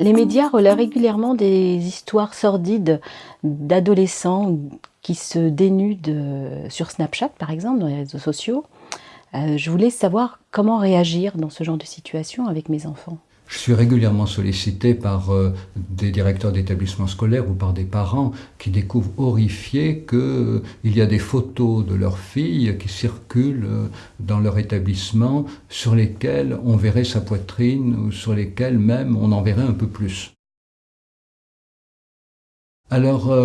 Les médias relaient régulièrement des histoires sordides d'adolescents qui se dénudent euh, sur Snapchat, par exemple, dans les réseaux sociaux. Euh, je voulais savoir comment réagir dans ce genre de situation avec mes enfants. Je suis régulièrement sollicité par euh, des directeurs d'établissements scolaires ou par des parents qui découvrent horrifiés qu'il euh, y a des photos de leurs filles qui circulent euh, dans leur établissement sur lesquelles on verrait sa poitrine ou sur lesquelles même on en verrait un peu plus. Alors,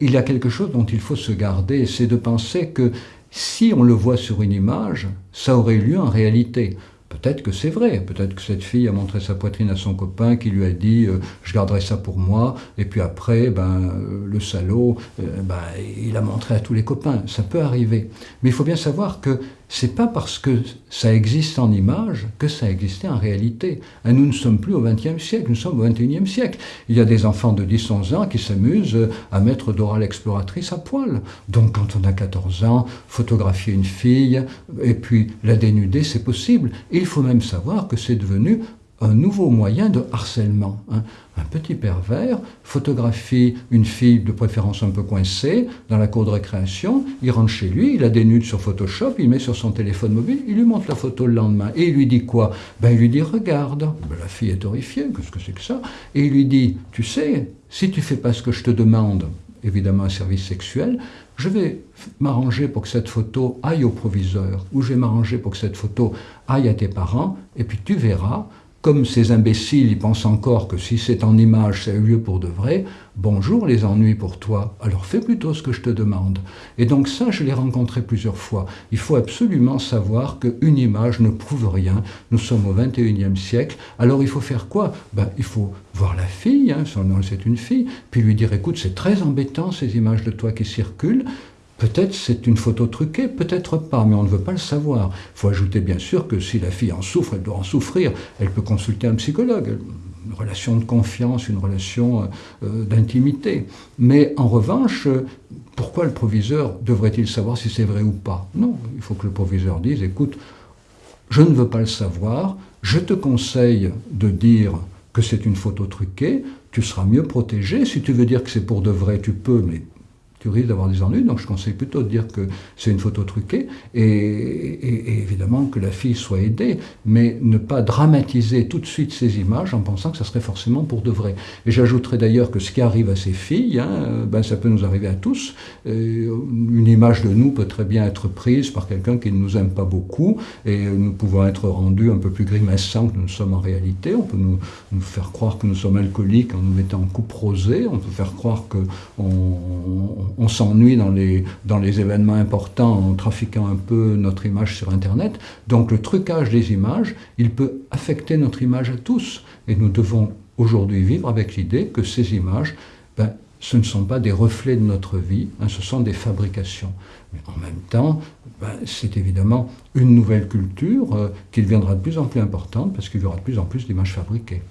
il y a quelque chose dont il faut se garder, c'est de penser que si on le voit sur une image, ça aurait eu lieu en réalité. Peut-être que c'est vrai, peut-être que cette fille a montré sa poitrine à son copain qui lui a dit euh, je garderai ça pour moi », et puis après, ben, euh, le salaud, euh, ben, il a montré à tous les copains. Ça peut arriver. Mais il faut bien savoir que c'est pas parce que ça existe en image que ça existait en réalité. Et nous ne sommes plus au XXe siècle, nous sommes au XXIe siècle. Il y a des enfants de 10-11 ans qui s'amusent à mettre Dora l'exploratrice à poil. Donc quand on a 14 ans, photographier une fille et puis la dénuder, c'est possible. Il faut même savoir que c'est devenu un nouveau moyen de harcèlement. Hein. Un petit pervers photographie une fille de préférence un peu coincée dans la cour de récréation, il rentre chez lui, il la dénude sur Photoshop, il met sur son téléphone mobile, il lui montre la photo le lendemain. Et il lui dit quoi? Ben, Il lui dit « regarde ben, La fille est horrifiée, qu'est-ce que c'est que ça? Et il lui dit « tu sais, si tu fais pas ce que je te demande, évidemment un service sexuel, je vais m'arranger pour que cette photo aille au proviseur, ou je vais m'arranger pour que cette photo aille à tes parents, et puis tu verras, comme ces imbéciles, ils pensent encore que si c'est en image, ça a eu lieu pour de vrai, bonjour les ennuis pour toi, alors fais plutôt ce que je te demande. Et donc ça, je l'ai rencontré plusieurs fois. Il faut absolument savoir qu'une image ne prouve rien. Nous sommes au 21e siècle, alors il faut faire quoi? Ben, Il faut voir la fille, hein, son nom c'est une fille, puis lui dire, écoute, c'est très embêtant ces images de toi qui circulent, Peut-être c'est une photo truquée, peut-être pas, mais on ne veut pas le savoir. Il faut ajouter bien sûr que si la fille en souffre, elle doit en souffrir, elle peut consulter un psychologue, une relation de confiance, une relation euh, euh, d'intimité. Mais en revanche, pourquoi le proviseur devrait-il savoir si c'est vrai ou pas? Non, il faut que le proviseur dise, écoute, je ne veux pas le savoir, je te conseille de dire que c'est une photo truquée, tu seras mieux protégé. Si tu veux dire que c'est pour de vrai, tu peux, mais tu risques d'avoir des ennuis, donc je conseille plutôt de dire que c'est une photo truquée, et, évidemment que la fille soit aidée, mais ne pas dramatiser tout de suite ces images en pensant que ça serait forcément pour de vrai. Et j'ajouterais d'ailleurs que ce qui arrive à ces filles, hein, ben ça peut nous arriver à tous. une image de nous peut très bien être prise par quelqu'un qui ne nous aime pas beaucoup, et nous pouvons être rendus un peu plus grimaçants que nous sommes en réalité. On peut nous, nous faire croire que nous sommes alcooliques en nous mettant en coupe rosée, on peut faire croire que on on s'ennuie dans les, événements importants en trafiquant un peu notre image sur Internet. Donc le trucage des images, il peut affecter notre image à tous. Et nous devons aujourd'hui vivre avec l'idée que ces images, ben, ce ne sont pas des reflets de notre vie, hein, ce sont des fabrications. Mais en même temps, ben, c'est évidemment une nouvelle culture euh, qui deviendra de plus en plus importante parce qu'il y aura de plus en plus d'images fabriquées.